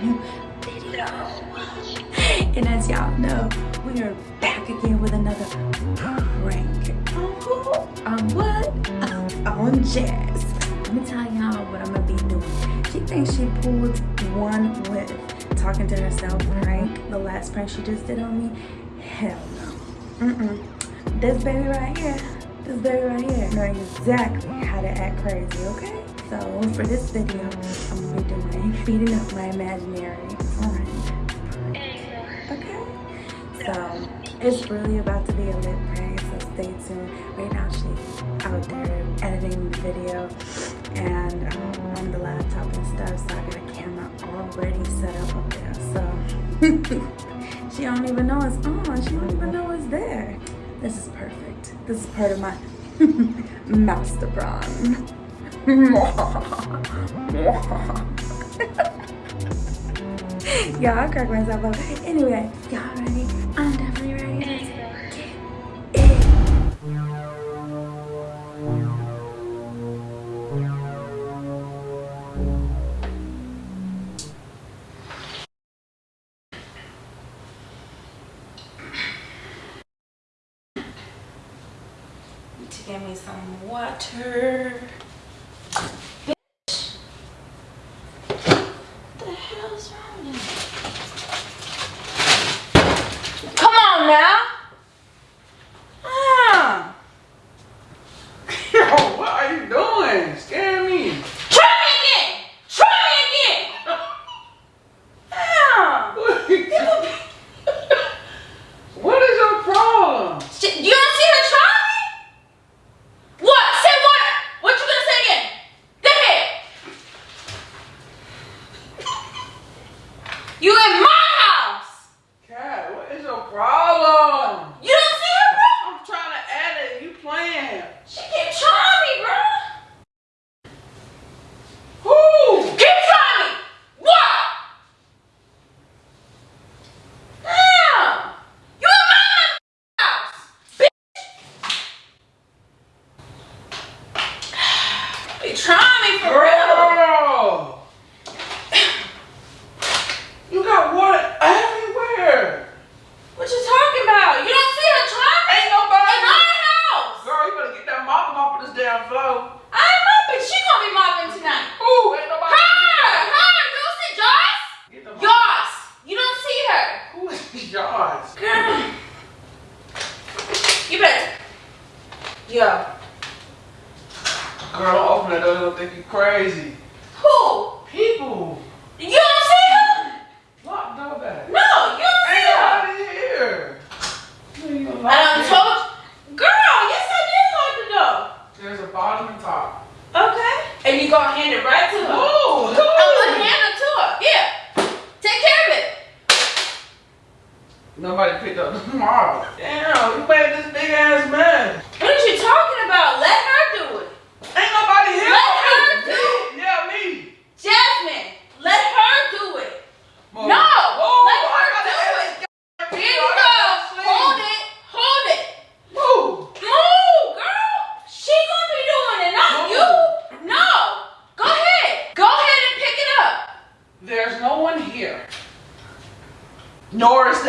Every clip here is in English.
new video. And as y'all know, we are back again with another prank. On? On what? On Jazz. Let me tell y'all what I'm gonna be doing. She thinks she pulled one with talking to herself prank. The last prank she just did on me. Hell no. Mm-mm. This baby right here, this baby right here, know exactly how to act crazy, okay? So for this video, I'm gonna be doing beating up my imaginary friend. Okay? So it's really about to be a lit prank, so stay tuned. Right now she's out there editing the video and um, on the laptop and stuff, so I got a camera already set up up there. So she don't even know it's on. She don't even know it's there. This is perfect. This is part of my master plan. yeah, I crack myself up. Anyway, y'all ready? I'm definitely ready. To get me some water. Bitch. What the hell's wrong with you? Come on now. Ah. Yo, what are you doing? Scare me. Try me again. Try me again. Ah. what is your problem? Shit, You don't see her try me? What? Say what? What you gonna say again? Go ahead. You in my house. Cat, what is your problem? You don't see her, bro? I'm trying to edit. You playing? She keep trying me, bro. Who? Keep trying me. What? Damn. You in my house. Bitch. Be trying me for real. Girl. You got water everywhere. What you talking about? You don't see her trying? Ain't nobody. In my house. Girl, you better get that mop off of this damn floor. I ain't mopping. She gonna be mopping tonight. Who? Ain't nobody. Her, her. You don't see the Joyce. You don't see her. Who is yours? Girl. You better. Yo. Girl, that door. They'll think you crazy. Who? People. You don't see her? Lock door back. No, you don't see Ain't her. nobody here. You ain't I done locked it. told you. Girl, yes I did lock the door. There's a bottom and top. Okay. And you gonna hand it right to her? Who? I'm gonna hand it to her. Yeah. Take care of it. Nobody picked up the marble. Damn, you made this big ass mess. What did you talking about? Let her do it. Ain't nobody here. Let for her me. do it. Yeah, me. Jasmine, let her do it. Move. No, Oh, let I her gotta do edit it. this Here video. you I go. gotta sleep. Hold it. Hold it. Move. Move, girl. She gonna be doing it, not Move. you. No. Go ahead. Go ahead and pick it up. There's no one here. Nor is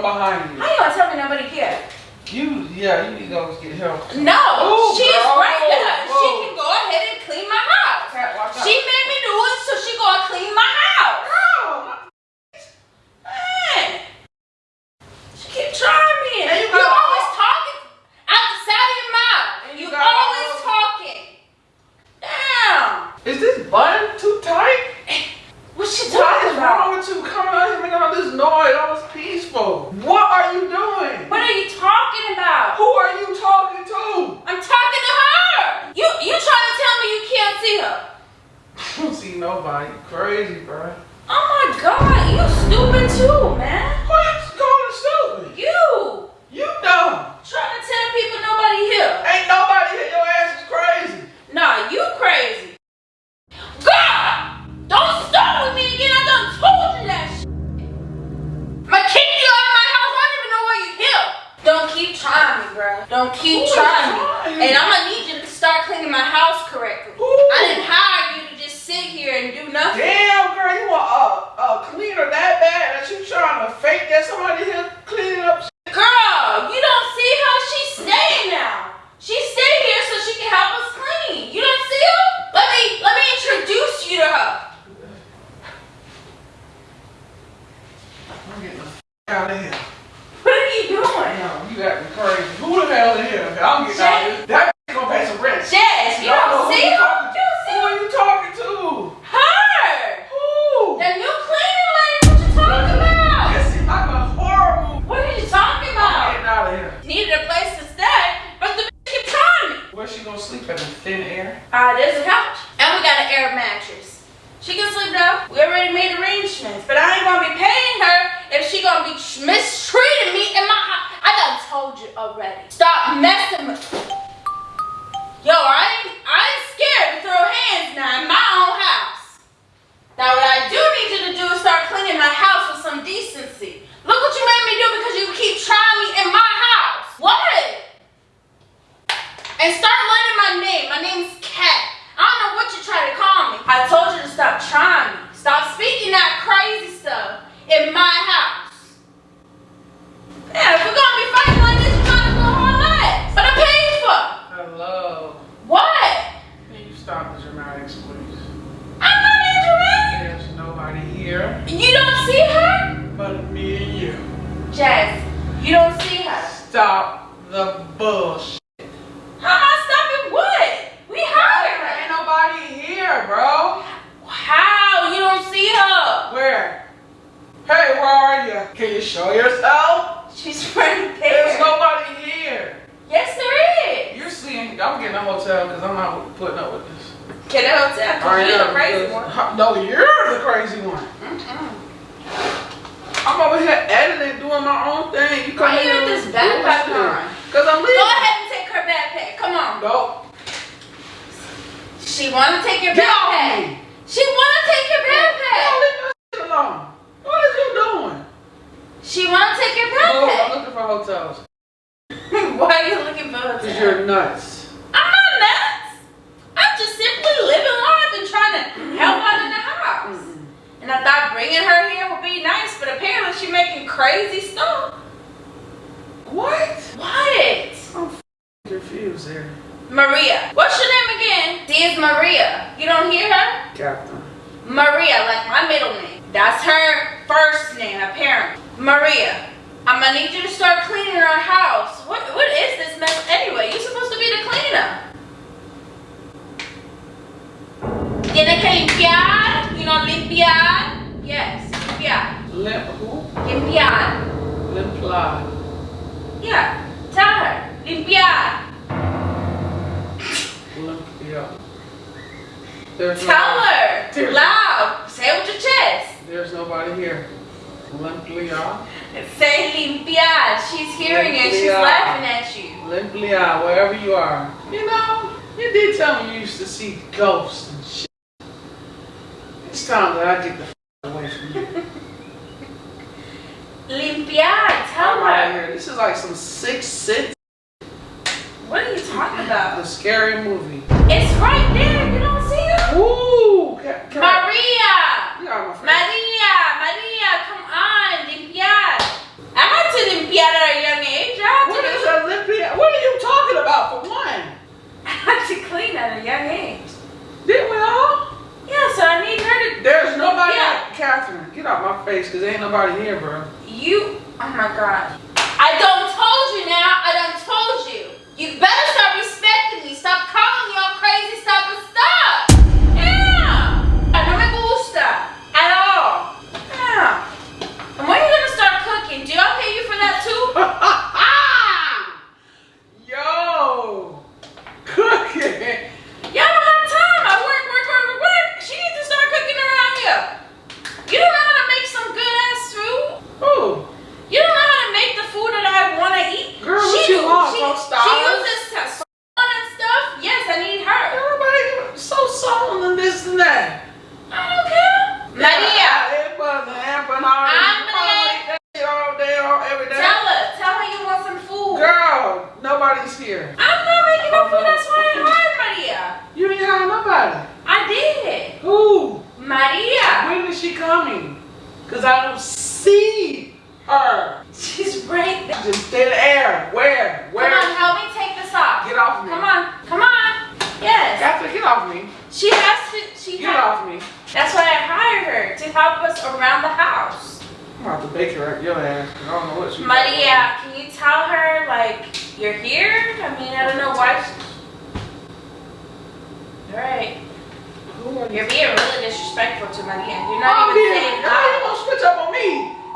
anyone behind How you. you gonna tell me nobody cares? You, yeah, you need to go get help. No, Move, she's girl. right there. She can go ahead and clean my house. Cat, watch out. She made me do it, so she gonna clean my house. Girl, Man, she keep trying me. And you you got- always talking out the side of your mouth. And You, you got- always talking. Damn. Is this button too tight? What's she What talking is about? wrong with you coming out here making all this noise, all this peaceful? What are you doing? What are you talking about? Who are you talking to? I'm talking to her. You you trying to tell me you can't see her? I don't. You crazy, bro. Oh my god, you stupid too, man. You don't see. Stop the bullshit. How am I stopping what? We hired Ain't her. nobody here, bro. How? You don't see her. Where? Hey, where are you? Can you show yourself? She's right there. There's nobody here. Yes, there is. You're seeing. I'm getting a hotel because I'm not putting up with this. Get a hotel. Right, You're the crazy one. No, you're the crazy one. I'm over here editing, doing my own thing. You come Why you here with this backpack on? Cause I'm leaving. Go ahead and take her backpack. Come on. Nope. She wanna take your Get backpack. She wanna take your Don't backpack. leave my shit alone. What is you doing? She wanna take your backpack. Oh, I'm looking for hotels. Why are you looking for hotels? Cause you're nuts. I'm not nuts. I'm just simply living life and trying to help out in the house. And I thought bringing her here would be nice, but apparently she's making crazy stuff. What? What? I'm confused there. Maria. What's your name again? She is Maria. You don't hear her? Captain. Maria, like my middle name. That's her first name, apparently. Maria. I'm gonna need you to start cleaning our house. What what is this mess anyway? You're supposed to be the cleaner. Tiene que limpiar, limpiar. Yes, limpiar. Limp who? Limpiar. Limp. Yeah, tell her. Limpiar. Limp. There's Tell no, her. Seriously. Loud. Say it with your chest. There's nobody here. Limp Leah. Say limpiar. She's hearing it. She's laughing at you. Limp wherever you are. You know, you did tell me you used to see ghosts and shit. That I get the f- away from you. Limpiar. Tell I'm right here. This is like some six six What are you talking about? the scary movie. It's right there. You don't see it? Ooh, ca- ca- Maria. You got my. Maria. Maria. Come on. Limpiar. I had to limpiar at a young age. I had What to, is a limpia? What are you talking about for one? I had to clean at a young age. Didn't we all? Yeah, so I need her to. There's nobody. Yeah. Catherine, get out my face because ain't nobody here, bro. You. Oh my God. I done told you now. I done told you. You better start respecting me. Stop calling me all crazy stuff and stuff. Yeah. No me gusta at all. Yeah. And when you gonna start cooking? Do I pay you for that too? Yo, cooking. Y'all don't have time. I work, work, work, work, work. She needs to start cooking around here. You don't know how to make some good ass food. Ooh, You don't know how to make the food that I want to eat. Girl, what she you do- want, She, some she stars? uses to and stuff. Yes, I need her. everybody so solemn and this and that. I don't care. Maria, It wasn't happening all I'm all Maria. day, all day, all every day. tell her. Tell her you want some food. Girl, nobody's here. I'm not making no food. That's why I hired Maria. You didn't have nobody. I did. Who? Maria. When is she coming? Cause I don't see her. She's right there. Just dead air. Where? Where? Come on, help me take this off. Get off me. Come on. Come on. Yes. Catherine, get off me. She has to. She Get off me. That's why I hired her to help us around the house. I'm about to bake her at your ass. I don't know what she. Maria, can you tell her like you're here? I mean, I don't know why. All right, you? you're being really disrespectful to Maria. You're not I'm even here. saying Now you gonna switch up on me,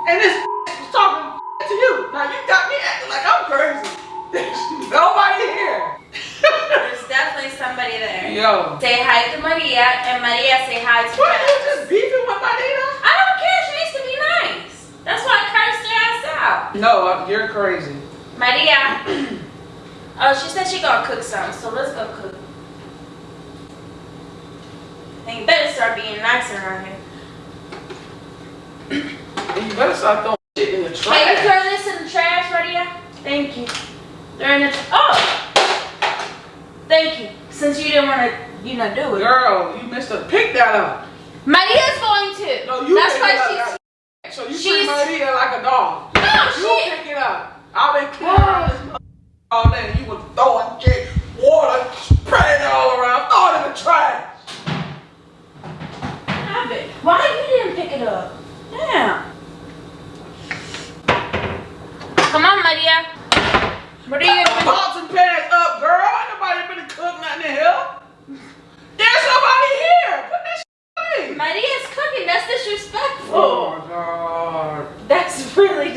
and this was talking to you. Now you got me acting like I'm crazy. There's nobody here. There's definitely somebody there. Yo. Say hi to Maria, and Maria say hi to What? You just beefing with Marita? I don't care. She needs to be nice. That's why I cursed her ass out. No, uh, you're crazy. Maria. oh, she said she gonna cook some, so let's go cook. And you better start being nice around here. You better start throwing shit in the trash. Can you throw this in the trash, Maria? Thank you. They're in the oh. Thank you. Since you didn't want to, you know, do it. Girl, you missed a pick that up. Maria's going to. No, you That's pick why she's. So you treat Marita like a dog. No, You she. pick it up. I've been cleaning this mother- all day and you was throwing shit, water, spraying it all around, throwing it in the trash. Have it. Why you didn't pick it up? Damn. Come on, Maria. What are you Put gonna the pots and pans up, girl. Ain't nobody been to cook nothing in here. There's nobody here. Put this shit do? in. Maria's cooking. That's disrespectful. Oh my god. That's really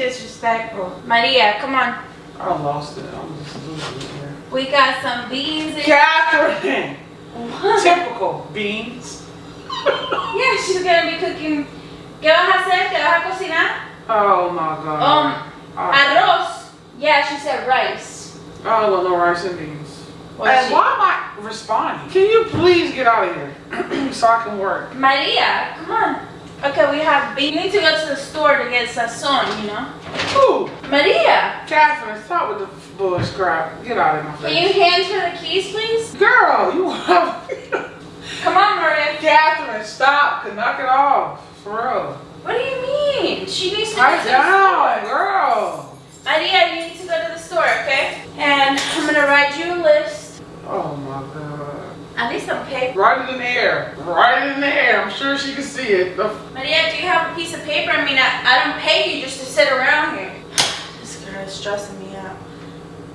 Maria, come on. I lost it. I'm just losing it here. We got some beans in. Catherine. What? Typical beans. Yeah, she's gonna be cooking. ¿Qué vas a hacer? ¿Qué vas a cocinar? Oh my god. Um, I, arroz. Yeah, she said rice. I don't want no rice and beans. Well, she- why am I responding? Can you please get out of here so I can work? Maria, come on. Okay, we have beans. You need to go to the store to get sazon, you know? Ooh, Maria, Catherine, stop with the bullshit crap. Get out of my face. can you hand her the keys, please? Girl, you have. Come on, Maria. Catherine, stop. Knock it off. For real. What do you mean? She needs to Pipe go to down, the store. girl. Maria, you need to go to the store, okay? And I'm gonna write you a list. My god. I need some paper. Write it in the air. Write it in the air. I'm sure she can see it. The Maria, do you have a piece of paper? I mean, I, I don't pay you just to sit around here. This girl is stressing me out.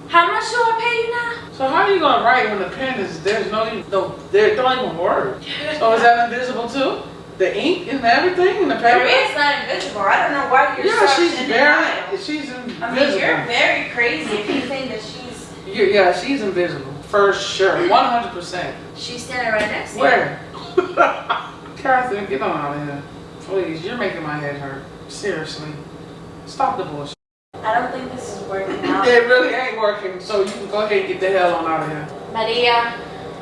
How much do I pay you now? So how are you gonna write when the pen is there's no even no there don't even work. So is that invisible too? The ink and everything in the paper? Maria's not invisible. I don't know why you're Yeah, she's in very denial. she's invisible. I mean, you're very crazy if you think that she's Yeah, yeah, she's invisible. For sure. One hundred percent. She's standing right next to you. Where? Catherine, get on out of here. Please, you're making my head hurt. Seriously. Stop the bullshit. I don't think this is working out. It really ain't working, so you can go ahead and get the hell on out of here. Maria,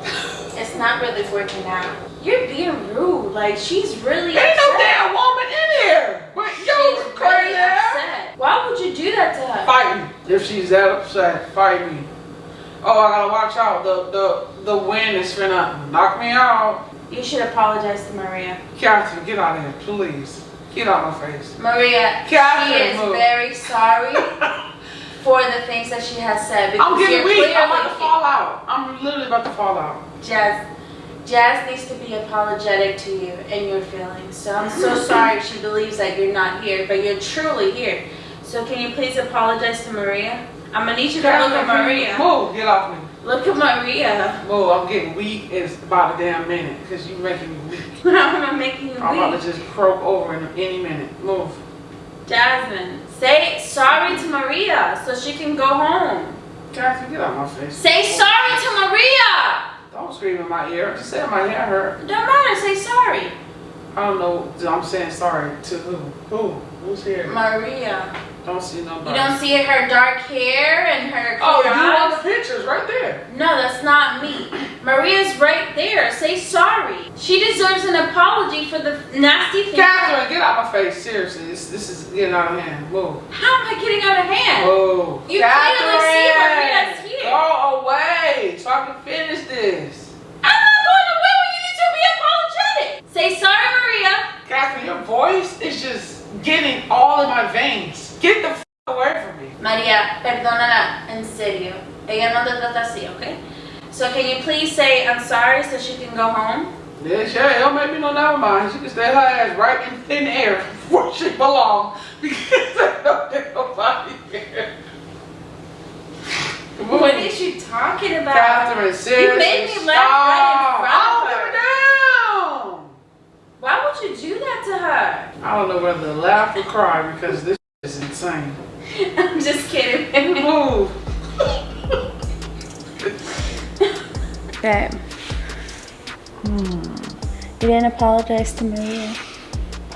it's not really working out. You're being rude. Like she's really Ain't no upset. damn woman in here. But She's yo, really crazy upset. Why would you do that to her? Fight me. If she's that upset, fight me. Oh, I gotta watch out. The the the wind is gonna knock me out. You should apologize to Maria. Catherine, get out of here, please. Get out of my face. Maria, Catherine, she is move. very sorry for the things that she has said. I'm getting weak. I'm about to fall out. I'm literally about to fall out. Jazz, Jazz needs to be apologetic to you and your feelings. So I'm so sorry she believes that you're not here, but you're truly here. So can you please apologize to Maria? I'm gonna need you to look at Catherine, can you Maria. Move, get off me. Look at Maria. Move, I'm getting weak. It's about a damn minute because you're making me weak. I'm making you I'm about to just croak over in any minute. Move. Jasmine, say sorry to Maria so she can go home. Catherine, get out my face. Say sorry to Maria. Don't scream in my ear. Just say my hair hurt. Don't matter. Say sorry, I don't know. I'm saying sorry to who? Who? Who's here? Maria. Don't see nobody. You don't see her dark hair and her Oh, you on the pictures right there. No, that's not me. Maria's right there. Say sorry. She deserves an apology for the nasty thing. Catherine, get out of my face. Seriously, this this is getting out of hand. Whoa. How am I getting out of hand? Whoa. You see Maria's Catherine, here. Go away so I can finish this. I'm not going away when you need to be apologetic. Say sorry, Maria. Catherine, your voice is just getting all in my veins. Get the f- away from me. María, perdónala, en serio. Te así, okay? So can you please say I'm sorry so she can go home? Yeah, sure. It don't make me no never mind. She can stay her ass right in thin air where she belong because I don't think nobody here. What is you talking about? Catherine, seriously. You made me laugh right in front of her down. Why would you do that to her? I don't know whether to laugh or cry because this is insane. I'm just kidding. Move. Babe. Hmm. You didn't apologize to Maria.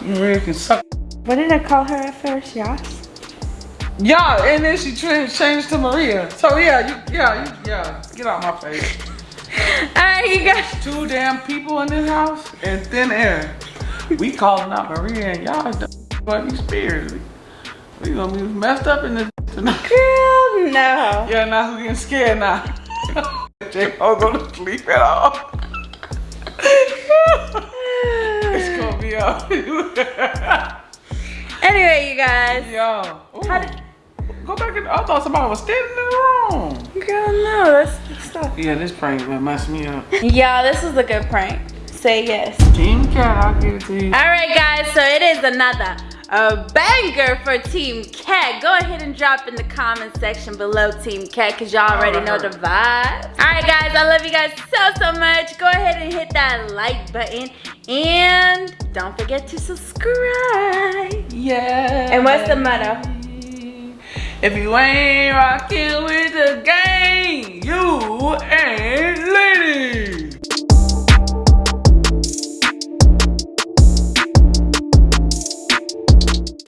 Maria can suck. What did I call her at first? Yas? Yeah, and then she changed to Maria. So yeah, you, yeah, you, yeah. Get out my face. Alright, you guys. Two damn people in this house and thin air. We calling out Maria and y'all but these spears. We gonna be messed up in this tonight. Girl, no. Yeah, now who's getting scared now? Jay won't go to sleep at all. it's gonna be up. Anyway, you guys. Yo. Ooh. How did- Go back in. I thought somebody was standing in the room. Girl, no. That's good stuff. Yeah, this prank man messed me up. Yeah, this is a good prank. Say yes. Team Cat, I'll give it to you. All right, guys. So it is another a banger for Team Cat. Go ahead and drop in the comment section below Team Cat because y'all already know the vibe. All right, guys, I love you guys so, so much. Go ahead and hit that like button and don't forget to subscribe. Yeah. And what's the motto? If you ain't rocking with the gang, you ain't leading.